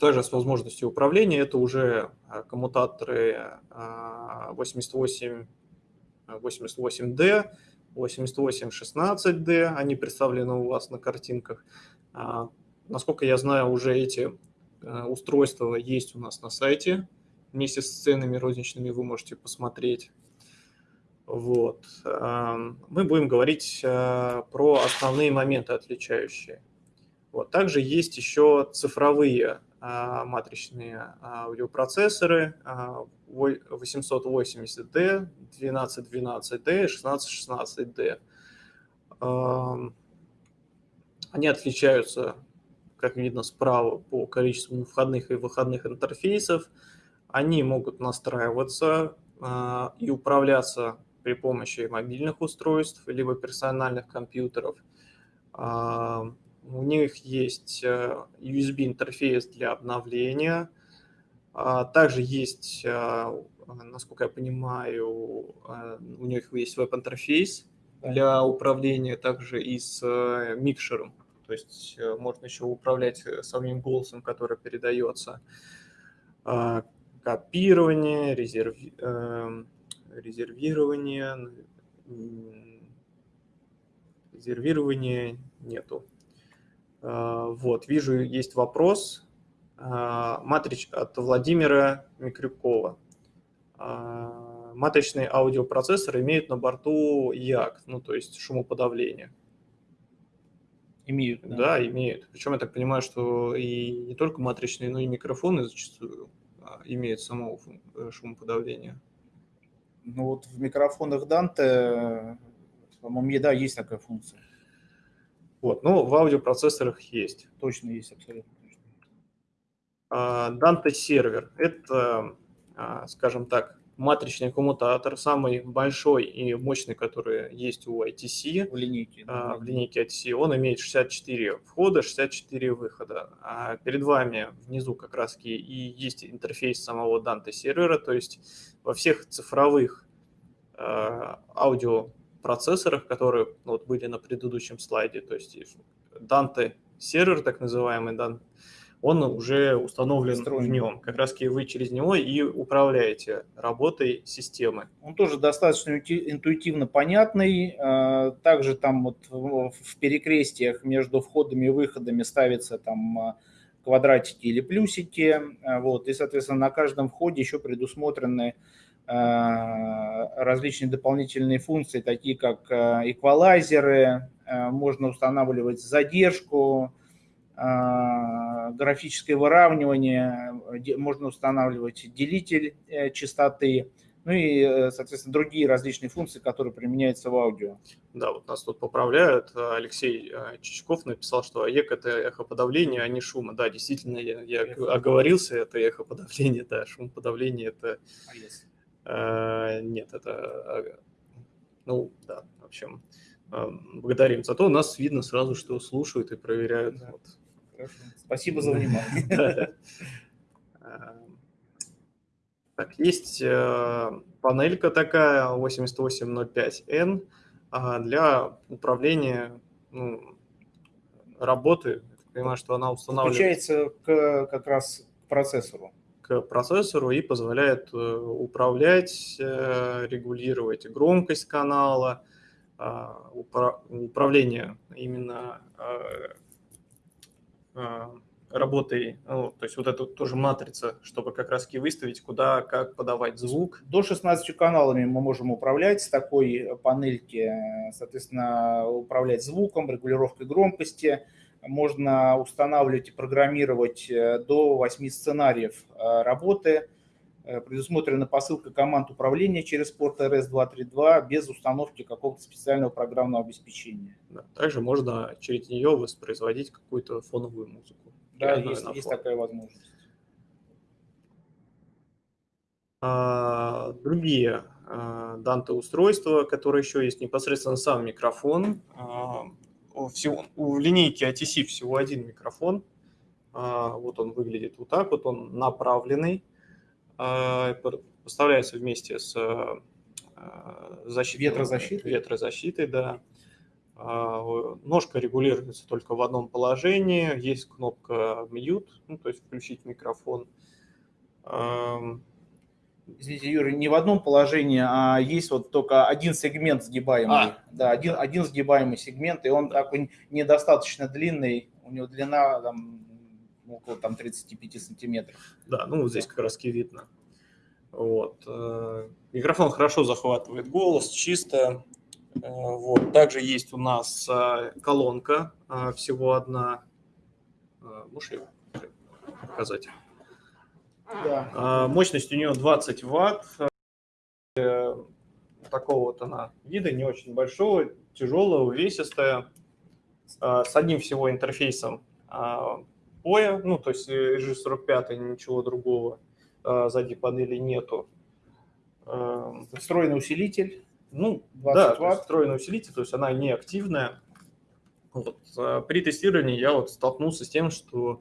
с возможностью управления. Это уже коммутаторы 88, 88D, 8816D, они представлены у вас на картинках. А, насколько я знаю, уже эти э, устройства есть у нас на сайте. Вместе с ценами розничными вы можете посмотреть. Вот. Мы будем говорить э, про основные моменты отличающие. Вот. Также есть еще цифровые а, матричные аудиопроцессоры 880D, 1212D, 1616D. Они отличаются, как видно справа, по количеству входных и выходных интерфейсов. Они могут настраиваться а, и управляться при помощи мобильных устройств, либо персональных компьютеров. У них есть э, USB-интерфейс для обновления. А, также есть, а, насколько я понимаю, а, у них есть веб-интерфейс для управления также и с э, микшером. То есть э, можно еще управлять самим голосом, который передается. Копирование, резерви... резервирование, резервирование нету. А, вот, вижу, есть вопрос. А, матрич от Владимира Микрюкова. А, матричный аудиопроцессор имеет на борту ЯК, ну, то есть шумоподавление. Имеют, да? Да, имеют. Причем я так понимаю, что и не только матричные, но и микрофоны зачастую имеют само э, шумоподавление. Ну вот в микрофонах Dante, по-моему, да, есть такая функция. Вот, но в аудиопроцессорах есть. Точно есть, абсолютно. А, Dante сервер – это, а, скажем так, матричный коммутатор, самый большой и мощный, который есть у ITC. В линейке. Да. В линейке ITC. Он имеет 64 входа, 64 выхода. А перед вами внизу как раз и есть интерфейс самого Dante сервера, то есть во всех цифровых аудио процессорах, которые ну, вот были на предыдущем слайде, то есть Dante сервер, так называемый, Dante, он уже установлен Встроен. в нем. Как раз вы через него и управляете работой системы. Он тоже достаточно интуитивно понятный. А, также там вот в перекрестиях между входами и выходами ставятся там а, квадратики или плюсики. А, вот, и, соответственно, на каждом входе еще предусмотрены различные дополнительные функции, такие как эквалайзеры, можно устанавливать задержку, графическое выравнивание, можно устанавливать делитель частоты, ну и, соответственно, другие различные функции, которые применяются в аудио. Да, вот нас тут поправляют. Алексей Чичков написал, что АЕК – это эхоподавление, а не шума. Да, действительно, я, я оговорился, это эхоподавление, да, шумоподавление – это… А если? Э, нет, это, а, ну, да, в общем, э, благодарим. Зато нас видно сразу, что слушают и проверяют. Да. Вот. Хорошо. Спасибо за внимание. Так, есть э, панелька такая 8805N э, для управления ну, работы. Я понимаю, что она устанавливается к, как раз к процессору. К процессору и позволяет э, управлять, э, регулировать громкость канала, упра управление именно э, работой, ну, то есть вот эту тоже матрица, чтобы как раз выставить, куда, как подавать звук. До 16 каналами мы можем управлять с такой панельки, соответственно, управлять звуком, регулировкой громкости. Можно устанавливать и программировать э, до 8 сценариев э, работы. Э, предусмотрена посылка команд управления через порт RS-232 без установки какого-то специального программного обеспечения. Да, также можно через нее воспроизводить какую-то фоновую музыку. Да, есть, есть такая возможность. А, другие а, Dante устройства, которые еще есть, непосредственно сам микрофон. А, всего, у линейки ATC всего один микрофон. А, вот он выглядит вот так, вот он направленный. А, поставляется вместе с а, защитой, ветрозащитой. ветрозащитой, да. А, ножка регулируется только в одном положении. Есть кнопка mute, ну, то есть включить микрофон. Извините, Юрий, не в одном положении, а есть вот только один сегмент сгибаемый. А. Да, один, один сгибаемый сегмент, и он такой недостаточно длинный. У него длина там, около там, 35 сантиметров. Да, ну вот здесь как раз видно. Вот. Э, микрофон хорошо захватывает голос, чисто. Э, вот. Также есть у нас э, колонка, всего одна. Можешь ее показать? Да. Мощность у нее 20 ватт. Такого вот она вида, не очень большого, тяжелая, увесистая, с одним всего интерфейсом POE, ну, то есть G45, ничего другого сзади панели нету. Встроенный усилитель. Ну, 20 да, ватт. встроенный усилитель, то есть она не активная. Вот. А при тестировании я вот столкнулся с тем, что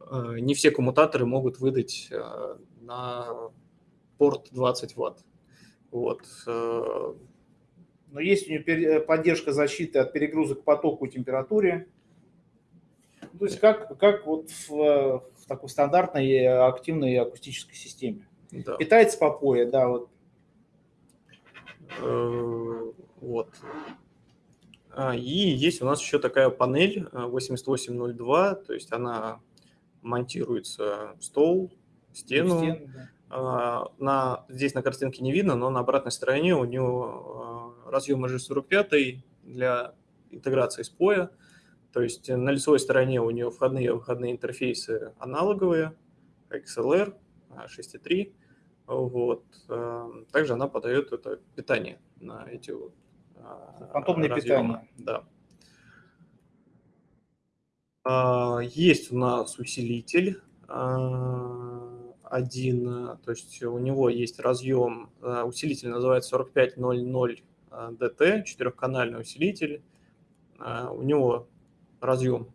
э, не все коммутаторы могут выдать э, на порт 20 ватт. Вот. Э, Но есть у нее поддержка защиты от перегрузок потоку и температуре. То есть как, как вот в, в такой стандартной активной акустической системе. Да. Питается по POE, да, вот Э, вот. А, и есть у нас еще такая панель 8802, э, то есть она монтируется в стол, в стену. В стену да. А, на, здесь на картинке не видно, но на обратной стороне у него э, разъем G45 для интеграции с POE. То есть на лицевой стороне у нее входные и выходные интерфейсы аналоговые, XLR, 6.3, вот. Эм, также она подает это питание на эти вот а, Фантомное питание. Да. А, есть у нас усилитель а, один, то есть у него есть разъем, усилитель называется 4500 DT, четырехканальный усилитель. У него разъем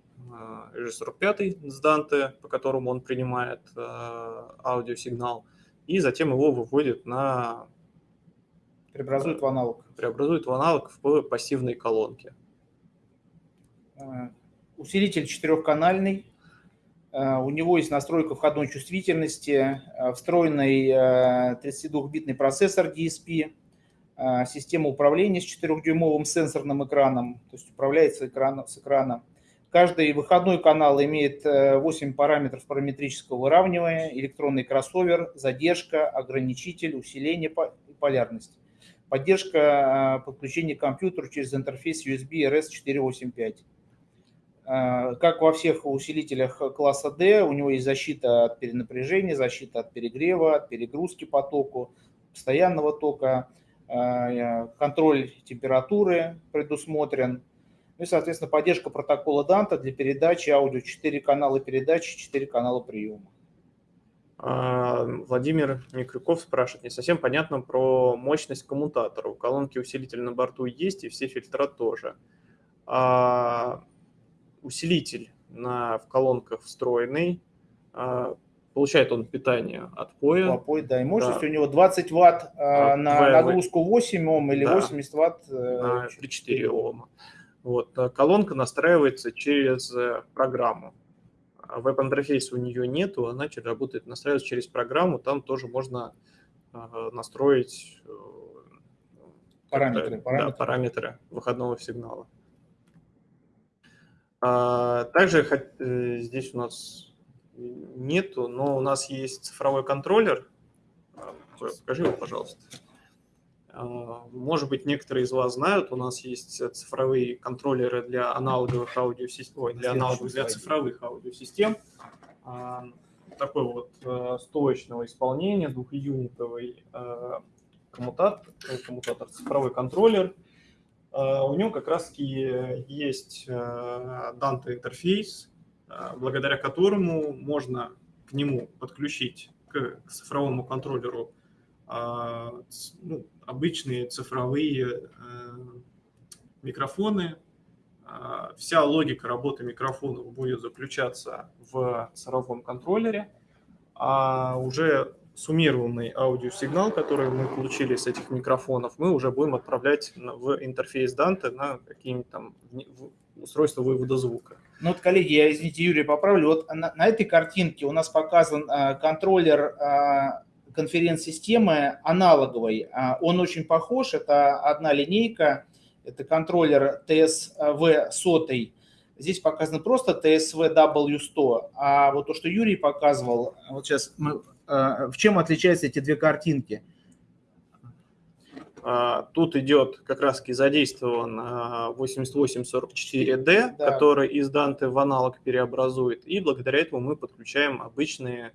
G45 с Dante, по которому он принимает аудиосигнал и затем его выводит на... Преобразует в аналог. Преобразует в аналог в пассивной колонке. Э, усилитель четырехканальный. У него есть настройка входной чувствительности, встроенный 32-битный процессор DSP, система управления с 4-дюймовым сенсорным экраном, то есть управляется экран, с экрана Каждый выходной канал имеет 8 э, параметров параметрического выравнивания, электронный кроссовер, задержка, ограничитель, усиление и полярность. Поддержка э, подключения к компьютеру через интерфейс USB RS485. Э, как во всех усилителях класса D, у него есть защита от перенапряжения, защита от перегрева, от перегрузки потоку, постоянного тока, контроль температуры предусмотрен – ну и, соответственно, поддержка протокола Данта для передачи аудио 4 канала передачи, 4 канала приема. А, Владимир Микрюков спрашивает, не совсем понятно про мощность коммутатора. У колонки усилитель на борту есть, и все фильтра тоже. А усилитель на, в колонках встроенный. А получает он питание от поя. Попой, да, и мощность да. у него 20 ватт а, на нагрузку 8 Ом или да. 80 ватт на 4 Ома. Вот. Колонка настраивается через программу. Веб-интерфейса у нее нету, она работает, настраивается через программу, там тоже можно настроить параметры, параметры. Да, параметры выходного сигнала. А, также э, здесь у нас нету, но у нас есть цифровой контроллер. А, покажи его, пожалуйста. А, может быть, некоторые из вас знают, у нас есть цифровые контроллеры для аналоговых аудиосистем, ой, для аналоговых, для цифровых аудиосистем. Такой вот э, стоечного исполнения, двухюнитовый э, коммутатор, коммутатор, цифровой контроллер – а, у него как раз-таки есть Dante э, интерфейс, э, благодаря которому можно к нему подключить к цифровому контроллеру а, ну, обычные цифровые э, микрофоны. А, вся логика работы микрофонов будет заключаться в цифровом контроллере, а уже суммированный аудиосигнал, который мы получили с этих микрофонов, мы уже будем отправлять в интерфейс Dante на какие-нибудь там устройства вывода звука. Ну вот, коллеги, я, извините, Юрий, поправлю. Вот на, на этой картинке у нас показан а, контроллер а, конференц-системы аналоговой. А, он очень похож, это одна линейка, это контроллер TSV 100. Здесь показано просто TSV W100, а вот то, что Юрий показывал, вот сейчас мы Э, в чем отличаются эти две картинки? А, тут идет как раз таки задействован 8844D, да. который из Dante в аналог переобразует, и благодаря этому мы подключаем обычные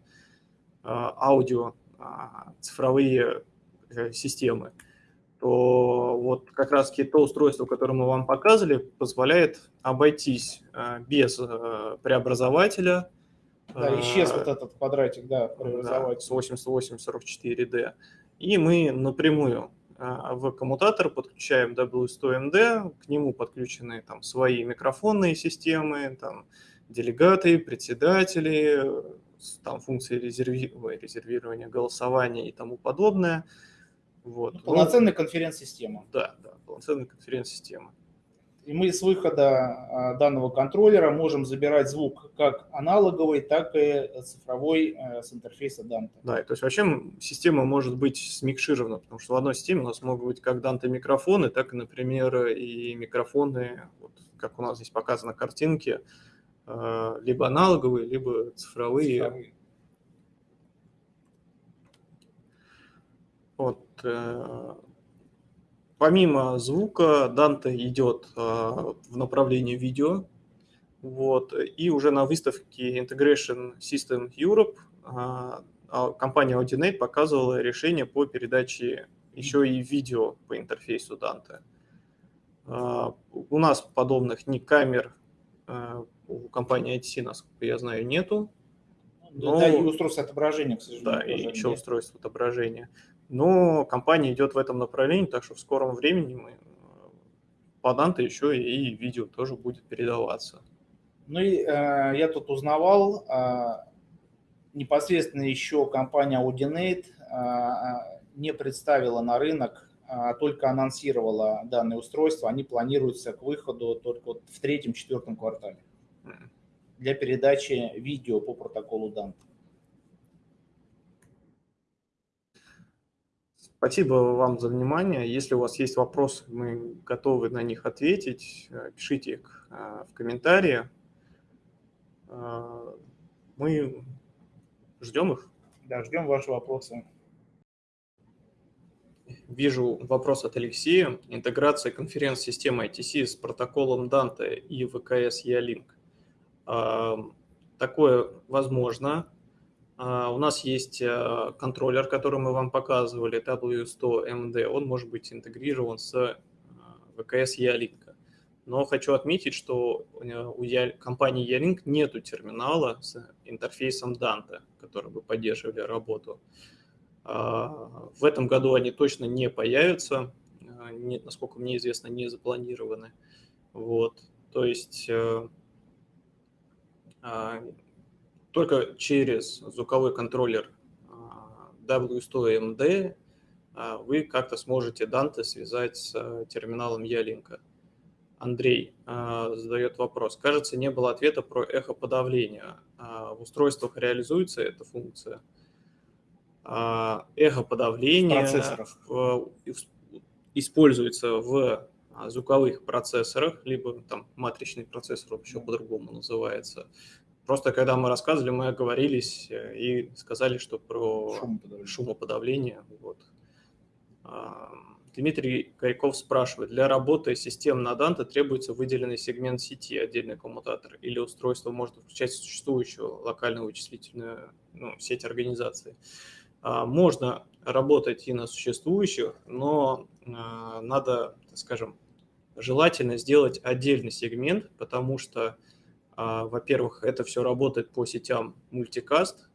а, аудио а, цифровые э, системы. То вот как раз то устройство, которое мы вам показывали, позволяет обойтись без э, преобразователя, да, исчез вот этот квадратик, да, преобразовать. Да, с 8844D. И мы напрямую а, в коммутатор подключаем W100MD, к нему подключены там свои микрофонные системы, там делегаты, председатели, там функции резерви... резервирования, голосования и тому подобное. Вот. Ну, полноценная конференц-система. Да, да, полноценная конференц-система. И мы с выхода а, данного контроллера можем забирать звук как аналоговый, так и цифровой э, с интерфейса Dante. Да, то есть вообще система может быть смикширована, потому что в одной системе у нас могут быть как Dante микрофоны, так и, например, и микрофоны, вот, как у нас здесь показано на картинке, либо аналоговые, либо цифровые. цифровые. Вот, э, Помимо звука, Данте идет а, в направлении видео. Вот, и уже на выставке Integration System Europe а, компания Audinate показывала решение по передаче еще и видео по интерфейсу Dante. У нас подобных ни камер у компании ITC, насколько я знаю, нету. Но... Да, и устройство отображения, к сожалению. Да, и еще устройство отображения. Но компания идет в этом направлении, так что в скором времени мы по Данте еще и видео тоже будет передаваться. Ну и э, я тут узнавал, э, непосредственно еще компания Audinate э, не представила на рынок, а только анонсировала данное устройство. Они планируются к выходу только вот в третьем-четвертом квартале для передачи видео по протоколу Данте. Спасибо вам за внимание. Если у вас есть вопросы, мы готовы на них ответить. Пишите их э, в комментарии. Э, мы ждем их. Да, ждем ваши вопросы. Вижу вопрос от Алексея. Интеграция конференц-системы ITC с протоколом Dante и ВКС E-Link. Такое возможно. А, у нас есть э, контроллер, который мы вам показывали, W100MD. Он может быть интегрирован с э, ВКС Ялинка. Но хочу отметить, что э, у компании Ялинк нету терминала с интерфейсом Dante, который бы поддерживали работу. А, в этом году они точно не появятся, насколько мне известно, не запланированы. Вот. То есть только через звуковой контроллер W100MD вы как-то сможете Dante связать с терминалом Ялинка. Андрей задает вопрос. Кажется, не было ответа про эхоподавление. В устройствах реализуется эта функция? Эхоподавление используется в звуковых процессорах, либо там матричный процессор еще по-другому называется. Просто когда мы рассказывали, мы оговорились э, и сказали, что про шумоподавление. шумоподавление вот. Дмитрий Коряков спрашивает, для работы систем на Dante требуется выделенный сегмент сети, отдельный коммутатор, или устройство может включать существующую локальную вычислительную ну, сеть организации? А, можно работать и на существующих, но а, надо, скажем, желательно сделать отдельный сегмент, потому что, а, во-первых, это все работает по сетям мультикаст,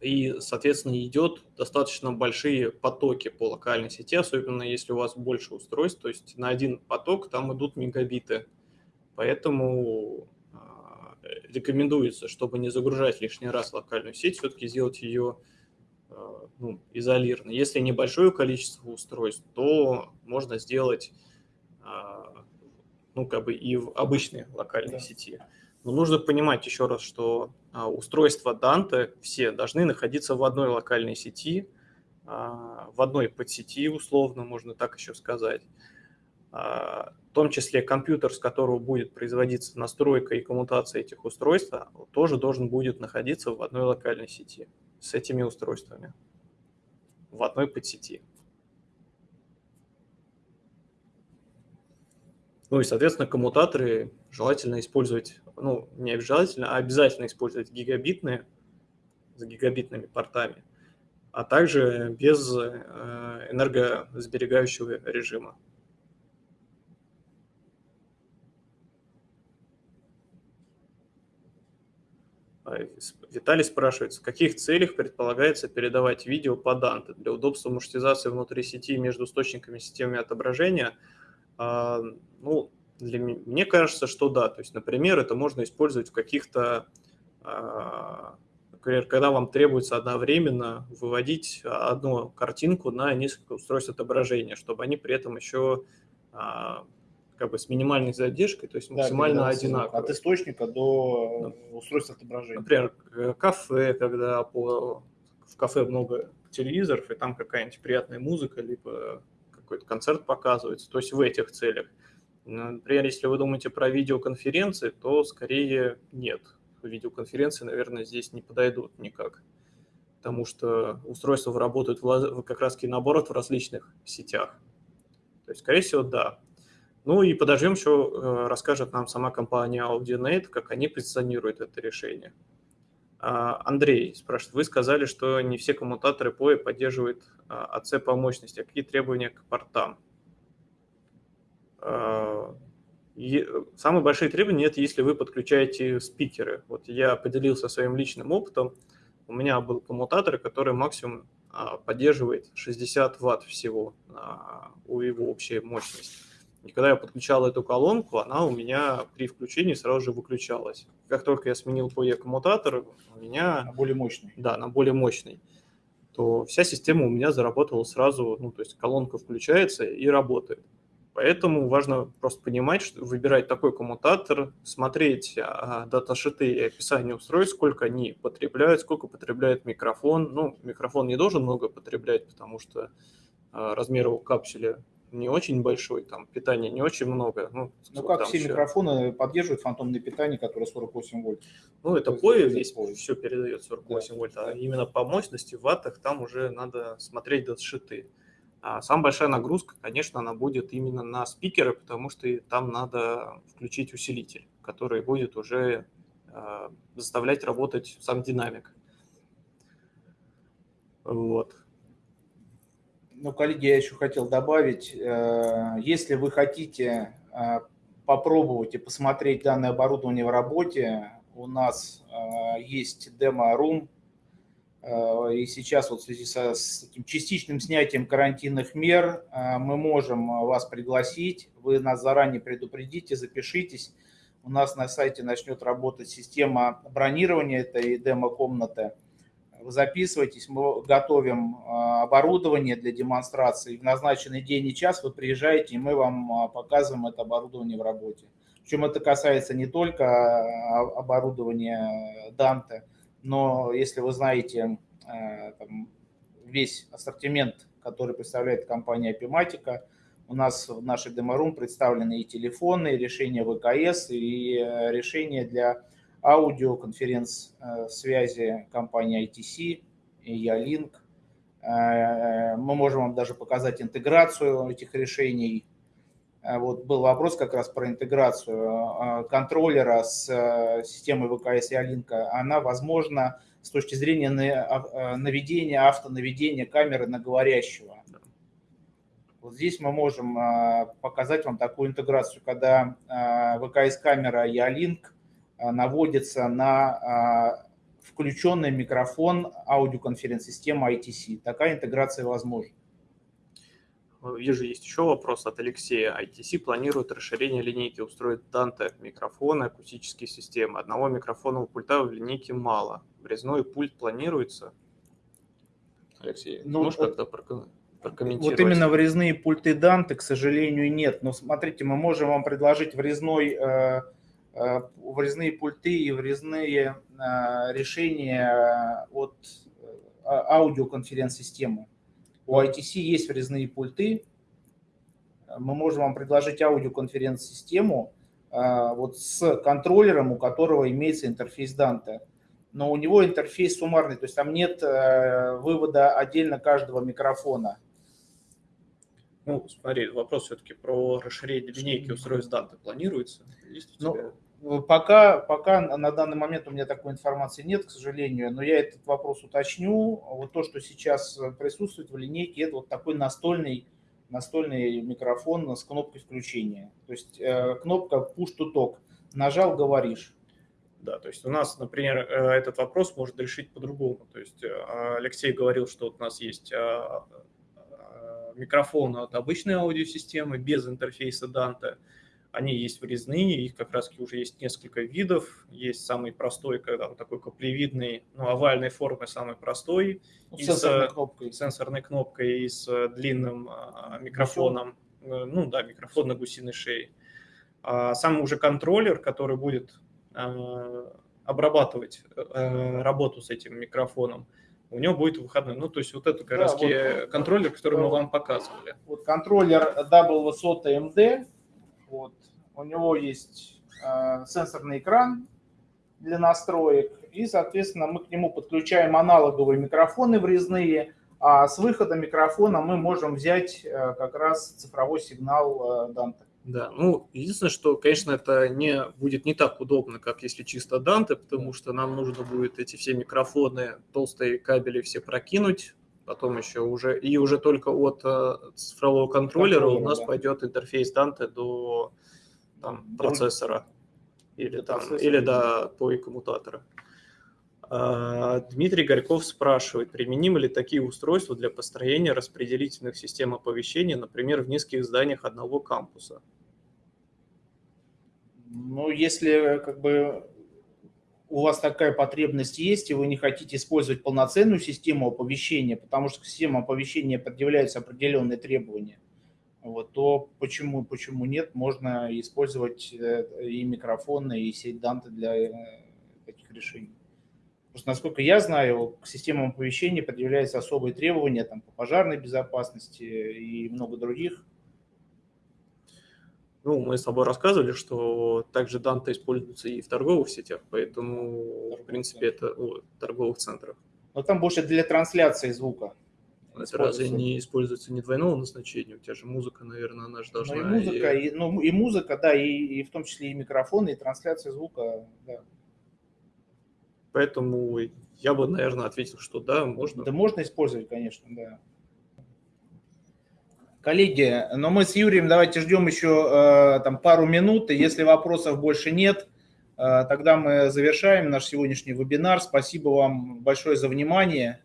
и, соответственно, идет достаточно большие потоки по локальной сети, особенно если у вас больше устройств, то есть на один поток там идут мегабиты. Поэтому рекомендуется, чтобы не загружать лишний раз локальную сеть, все-таки сделать ее ну, изолированной. Если небольшое количество устройств, то можно сделать э, ну, как бы и в обычной локальной да. сети. Но нужно понимать еще раз, что э, устройства Dante все должны находиться в одной локальной сети, в одной подсети, условно, можно так еще сказать в том числе компьютер, с которого будет производиться настройка и коммутация этих устройств, тоже должен будет находиться в одной локальной сети с этими устройствами, в одной подсети. Ну и, соответственно, коммутаторы желательно использовать, ну, не обязательно, а обязательно использовать гигабитные, с гигабитными портами, а также без э, энергосберегающего режима. Виталий спрашивает, в каких целях предполагается передавать видео по Dante для удобства маршрутизации внутри сети между источниками и системами отображения? А, ну, для, мне кажется, что да. То есть, например, это можно использовать в каких-то, а, например, когда вам требуется одновременно выводить одну картинку на несколько устройств отображения, чтобы они при этом еще как бы с минимальной задержкой, то есть максимально да, одинаково. От источника до да. устройства отображения. Например, э, кафе, когда по, в кафе много телевизоров, и там какая-нибудь приятная музыка, либо какой-то концерт показывается, то есть в этих целях. Например, если вы думаете про видеоконференции, то скорее нет. Видеоконференции, наверное, здесь не подойдут никак, потому что устройства работают в, как раз-таки наоборот в различных сетях. То есть, скорее всего, да. Ну и подождем еще, э, расскажет нам сама компания AudioNet, как они позиционируют это решение. А, Андрей спрашивает, вы сказали, что не все коммутаторы POE поддерживают АЦ по мощности. А какие требования к портам? А, самые большие требования – это если вы подключаете спикеры. Вот я поделился своим личным опытом. У меня был коммутатор, который максимум а, поддерживает 60 ватт всего у его общей мощности. И когда я подключал эту колонку, она у меня при включении сразу же выключалась. Как только я сменил PoE коммутатор, у меня... На более мощный. Да, на более мощный. То вся система у меня заработала сразу, ну, то есть колонка включается и работает. Поэтому важно просто понимать, что выбирать такой коммутатор, смотреть а, даташиты и описание устройств, сколько они потребляют, сколько потребляет микрофон. Ну, микрофон не должен много потреблять, потому что а, размер его капсуля не очень большой, там питания не очень много. Ну, ну как все еще... микрофоны поддерживают фантомное питание, которое 48 вольт? Ну, это POE здесь все передает 48 да, вольт, а да. именно по мощности в ваттах там уже надо смотреть датшиты. А самая большая нагрузка, конечно, она будет именно на спикеры, потому что там надо включить усилитель, который будет уже э, заставлять работать сам динамик. Вот. Ну, коллеги, я еще хотел добавить, э, если вы хотите э, попробовать и посмотреть данное оборудование в работе, у нас э, есть демо-рум, и сейчас вот в связи со, с таким частичным снятием карантинных мер мы можем вас пригласить, вы нас заранее предупредите, запишитесь, у нас на сайте начнет работать система бронирования этой демо-комнаты. Записывайтесь, мы готовим а, оборудование для демонстрации. В назначенный день и час вы приезжаете, и мы вам а, показываем это оборудование в работе. Причем это касается не только а, оборудования Данте, но если вы знаете там, весь ассортимент, который представляет компания Epimatica, у нас в нашей деморум представлены и телефоны, и решения ВКС, и э, решения для аудиоконференц-связи э, компании ITC, и Ялинк. Э, мы можем вам даже показать интеграцию этих решений. Вот был вопрос как раз про интеграцию контроллера с системой ВКС и Алинка. Она возможна с точки зрения наведения, автонаведения камеры на говорящего. Вот здесь мы можем а, показать вам такую интеграцию, когда а, ВКС-камера Ялинк а, наводится на включенный микрофон аудиоконференц-системы ITC. Такая интеграция возможна. Вижу, есть еще вопрос от Алексея. ITC планирует расширение линейки устройств Dante, микрофоны, акустические системы. Одного микрофонного пульта в линейке мало. Врезной пульт планируется? Алексей, ну, можешь как-то прокомментировать? Вот именно врезные пульты Dante, к сожалению, нет. Но смотрите, мы можем вам предложить врезной, э, э, врезные пульты и врезные э, решения от аудиоконференц-системы. У ITC есть врезные пульты. Мы можем вам предложить аудиоконференц-систему вот с контроллером, у которого имеется интерфейс Dante но у него интерфейс суммарный, то есть там нет вывода отдельно каждого микрофона. Ну, смотри, вопрос все-таки про расширение линейки устройств данных планируется? Есть у тебя? Ну, пока, пока на данный момент у меня такой информации нет, к сожалению, но я этот вопрос уточню. Вот то, что сейчас присутствует в линейке, это вот такой настольный, настольный микрофон с кнопкой включения. То есть э, кнопка push to talk. Нажал, говоришь. Да, то есть у нас, например, э, этот вопрос может решить по-другому. То есть э, Алексей говорил, что вот у нас есть микрофона от обычной аудиосистемы без интерфейса Dante. Они есть врезные, их как раз уже есть несколько видов. Есть самый простой, когда он такой каплевидный, ну, овальной формы самый простой. Ну, с сенсорной кнопкой. Сенсорной кнопкой и с длинным а, микрофоном. Гусел. Ну да, микрофон на гусиной шее. А сам уже контроллер, который будет а, обрабатывать а, работу с этим микрофоном, у него будет выходной. Ну, то есть вот это как да, раз вот, контроллер, который мы вам показывали. Вот контроллер Double Высота MD, вот, у него есть э, сенсорный экран для настроек, и, соответственно, мы к нему подключаем аналоговые микрофоны врезные, а с выхода микрофона мы можем взять э, как раз цифровой сигнал э. Да, ну, единственное, что, конечно, это не будет не так удобно, как если чисто Данте, потому что нам нужно будет эти все микрофоны, толстые кабели все прокинуть, потом еще уже, и уже только от э, цифрового контроллера у нас да. пойдет интерфейс Данте до там, процессора или, там, или до POI коммутатора. А, Дмитрий Горьков спрашивает, применимы ли такие устройства для построения распределительных систем оповещения, например, в низких зданиях одного кампуса? Ну, если как бы у вас такая потребность есть, и вы не хотите использовать полноценную систему оповещения, потому что к системе оповещения предъявляются определенные требования, вот, то почему, почему нет? Можно использовать э, и микрофоны, и сеть Данте для э, таких решений. Что, насколько я знаю, к системам оповещения предъявляются особые требования там, по пожарной безопасности и много других. Ну, мы с тобой рассказывали, что также Данта используется и в торговых сетях, поэтому, в принципе, это о, торговых центрах. Но там больше для трансляции звука. Это разве не используется не двойного назначения? У тебя же музыка, наверное, она же должна... Ну, и музыка, и... И, ну, и музыка, да, и, и в том числе и микрофон, и трансляция звука, да. Поэтому я бы, наверное, ответил, что да, можно. Да можно использовать, конечно, да. Коллеги, но мы с Юрием давайте ждем еще э, там пару минут, и если вопросов больше нет, э, тогда мы завершаем наш сегодняшний вебинар. Спасибо вам большое за внимание,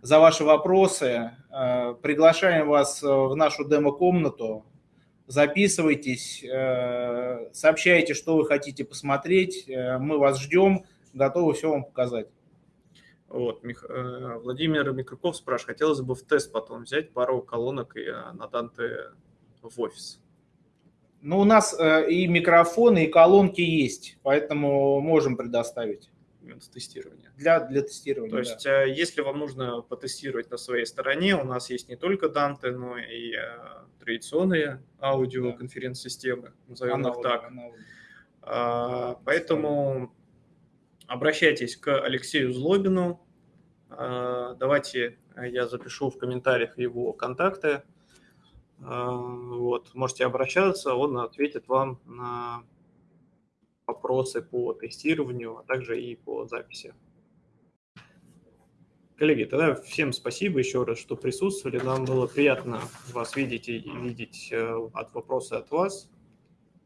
за ваши вопросы. Э, приглашаем вас в нашу демо-комнату. записывайтесь, сообщайте, что вы хотите посмотреть, мы вас ждем, готовы все вам показать. Вот, Мих... Владимир Микрюков спрашивает, хотелось бы в тест потом взять пару колонок и на Данте в офис. Ну, у нас и микрофоны, и колонки есть, поэтому можем предоставить именно тестирования. Для, для тестирования, То есть, да. Э, если вам нужно потестировать на своей стороне, у нас есть не только Dante, но и э, традиционные аудиоконференц-системы, назовем аналоги, их так. Аналоги. А, поэтому обращайтесь к Алексею Злобину. А, давайте я запишу в комментариях его контакты. А, вот, можете обращаться, он ответит вам на вопросы по тестированию, а также и по записи. Коллеги, тогда всем спасибо еще раз, что присутствовали. Нам было приятно вас видеть и видеть э, от вопроса от вас.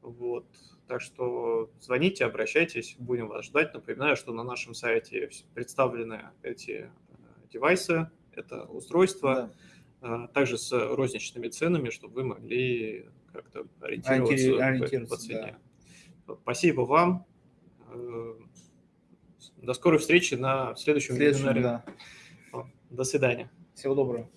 Вот. Так что звоните, обращайтесь, будем вас ждать. Напоминаю, что на нашем сайте представлены эти э, девайсы, это устройство, да. Э, также с розничными ценами, чтобы вы могли как-то ориентироваться, ориентироваться по цене. Да. Спасибо вам. Э, до скорой встречи на следующем, следующем вебинаре. Да. До свидания. Всего доброго.